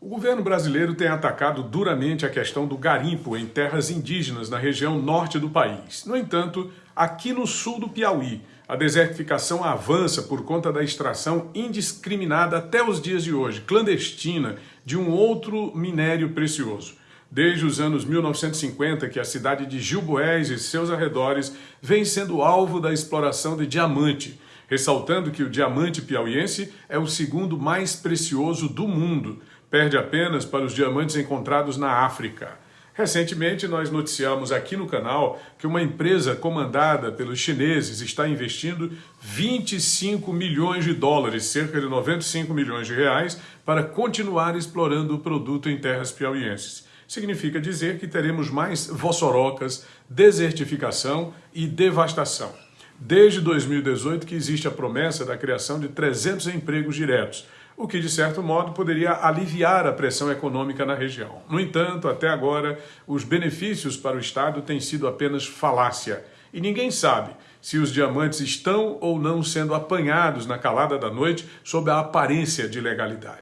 O governo brasileiro tem atacado duramente a questão do garimpo em terras indígenas na região norte do país. No entanto, aqui no sul do Piauí, a desertificação avança por conta da extração indiscriminada até os dias de hoje, clandestina, de um outro minério precioso. Desde os anos 1950 que a cidade de Gilboés e seus arredores vem sendo alvo da exploração de diamante, ressaltando que o diamante piauiense é o segundo mais precioso do mundo, perde apenas para os diamantes encontrados na África. Recentemente, nós noticiamos aqui no canal que uma empresa comandada pelos chineses está investindo 25 milhões de dólares, cerca de 95 milhões de reais, para continuar explorando o produto em terras piauienses. Significa dizer que teremos mais vossorocas, desertificação e devastação. Desde 2018 que existe a promessa da criação de 300 empregos diretos, o que, de certo modo, poderia aliviar a pressão econômica na região. No entanto, até agora, os benefícios para o Estado têm sido apenas falácia. E ninguém sabe se os diamantes estão ou não sendo apanhados na calada da noite sob a aparência de legalidade.